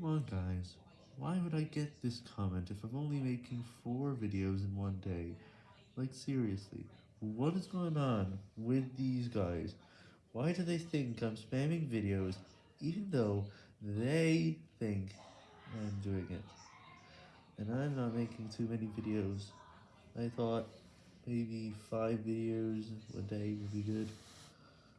Come on guys, why would I get this comment if I'm only making 4 videos in one day? Like seriously, what is going on with these guys? Why do they think I'm spamming videos even though they think I'm doing it? And I'm not making too many videos. I thought maybe 5 videos a day would be good.